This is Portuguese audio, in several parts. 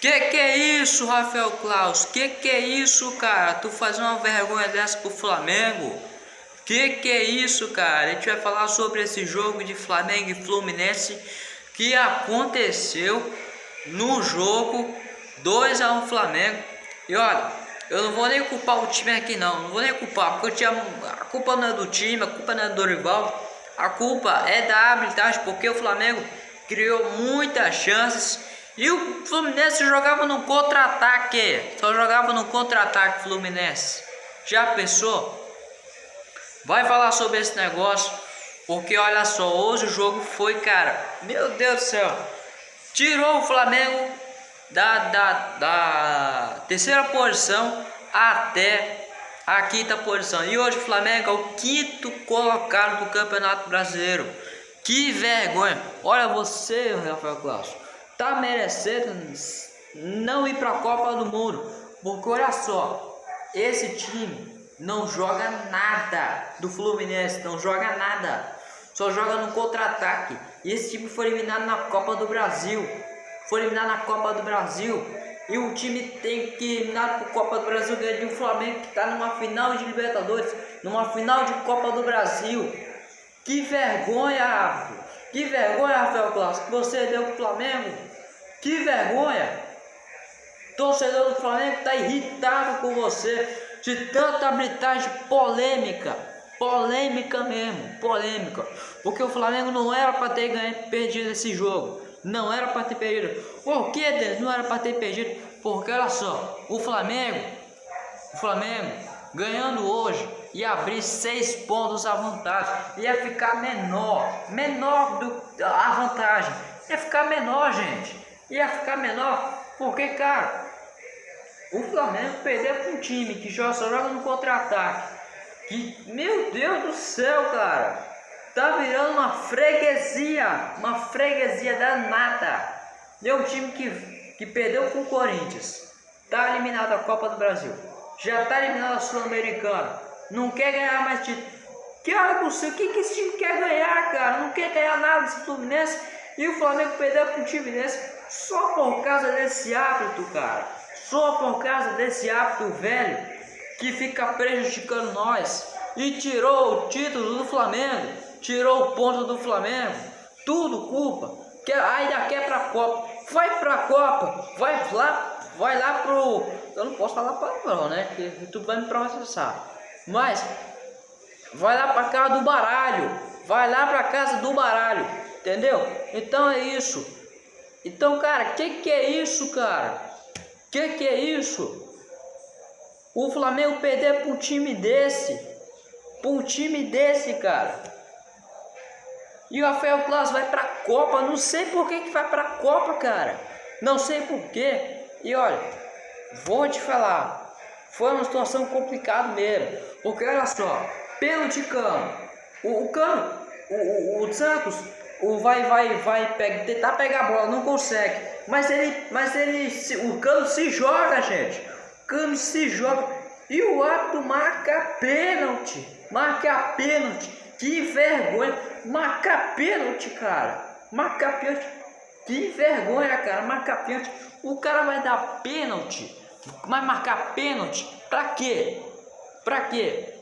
Que que é isso, Rafael Klaus? Que que é isso, cara? Tu fazer uma vergonha dessa pro Flamengo? Que que é isso, cara? A gente vai falar sobre esse jogo de Flamengo e Fluminense que aconteceu no jogo 2 a 1 Flamengo. E olha, eu não vou nem culpar o time aqui não, não vou nem culpar, porque eu tinha, a culpa não é do time, a culpa não é do Dorival, a culpa é da habilidade, porque o Flamengo criou muitas chances e o Fluminense jogava no contra-ataque, só jogava no contra-ataque Fluminense. Já pensou? Vai falar sobre esse negócio, porque olha só, hoje o jogo foi, cara, meu Deus do céu, tirou o Flamengo da, da, da terceira posição até a quinta posição. E hoje o Flamengo é o quinto colocado do Campeonato Brasileiro. Que vergonha! Olha você, Rafael Claus, tá merecendo não ir para a Copa do Mundo. Porque olha só, esse time não joga nada do Fluminense, não joga nada. Só joga no contra-ataque. E esse time foi eliminado na Copa do Brasil foi eliminado na Copa do Brasil. E o time tem que eliminar para Copa do Brasil ganhar de um Flamengo que está numa final de Libertadores, numa final de Copa do Brasil. Que vergonha, que vergonha, Rafael Clássico, você deu para o Flamengo. Que vergonha. Torcedor do Flamengo está irritado com você de tanta habilidade polêmica. Polêmica mesmo, polêmica. Porque o Flamengo não era para ter ganho, perdido esse jogo. Não era para ter perdido. Por que Deus não era para ter perdido? Porque olha só, o Flamengo, o Flamengo ganhando hoje ia abrir seis pontos à vantagem, ia ficar menor, menor do a vantagem, ia ficar menor, gente, ia ficar menor, porque cara, o Flamengo perdeu para um time que só joga no contra-ataque, que meu Deus do céu, cara, Tá virando uma freguesia, uma freguesia danada. Deu um time que, que perdeu com o Corinthians. Tá eliminado da Copa do Brasil. Já tá eliminado a Sul-Americana. Não quer ganhar mais título. Que olha pro o que, que esse time quer ganhar, cara? Não quer ganhar nada desse Fluminense. E o Flamengo perdeu time desse só por causa desse hábito, cara. Só por causa desse hábito velho que fica prejudicando nós. E tirou o título do Flamengo tirou o ponto do Flamengo, tudo culpa. Que ainda quer pra Copa, vai pra Copa, vai lá, vai lá pro. Eu não posso falar palavrão, né? Que tu vai me processar. Mas vai lá pra casa do baralho, vai lá pra casa do baralho, entendeu? Então é isso. Então, cara, que que é isso, cara? Que que é isso? O Flamengo perder para um time desse, para um time desse, cara. E o Rafael Claus vai pra Copa. Não sei por que, que vai pra Copa, cara. Não sei por quê. E olha, vou te falar. Foi uma situação complicada mesmo. Porque olha só, pênalti cano. O, o cano, o, o, o Santos, o vai, vai, vai pega, tentar pegar a bola, não consegue. Mas ele, mas ele, o cano se joga, gente. O cano se joga. E o árbitro marca pênalti. Marca pênalti. Que vergonha. Marcar pênalti, cara. Marcar pênalti. Que vergonha, cara. Marcar pênalti. O cara vai dar pênalti. Vai marcar pênalti. Pra quê? Pra quê?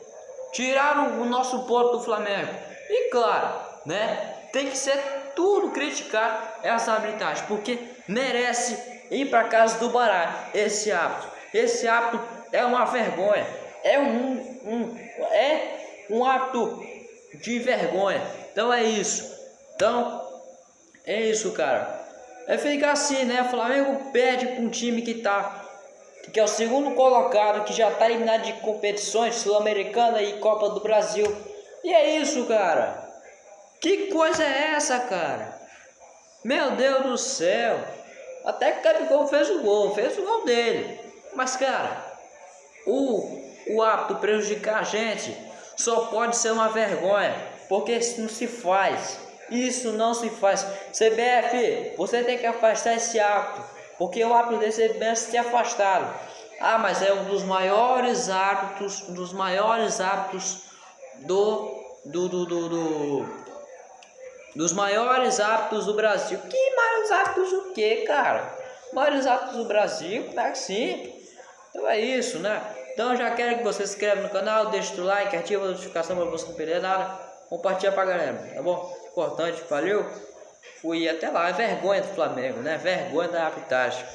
Tiraram o nosso ponto do Flamengo. E claro, né? Tem que ser tudo criticar essa habilidade. Porque merece ir para casa do baralho. Esse hábito. Esse hábito é uma vergonha. É um, um, é um hábito de vergonha. Então é isso. Então é isso, cara. É ficar assim, né? O Flamengo perde para um time que tá que é o segundo colocado, que já tá eliminado de competições sul-americana e Copa do Brasil. E é isso, cara. Que coisa é essa, cara? Meu Deus do céu. Até que o Gabigol fez o gol, fez o gol dele. Mas, cara, o, o hábito prejudicar a gente só pode ser uma vergonha, porque isso não se faz. Isso não se faz. CBF, você tem que afastar esse hábito, porque o hábito desse CBF ter afastado. Ah, mas é um dos maiores hábitos, um dos maiores hábitos do, do, do, do, do dos maiores hábitos do Brasil. Que maiores hábitos o que, cara? maiores árbitros do Brasil, é que sim. Então é isso, né? Então já quero que você se inscreva no canal, deixe o like, ativa a notificação para você não perder nada. Compartilha pra galera, tá bom? Importante, valeu? Fui até lá, é vergonha do Flamengo, né? Vergonha da arbitragem.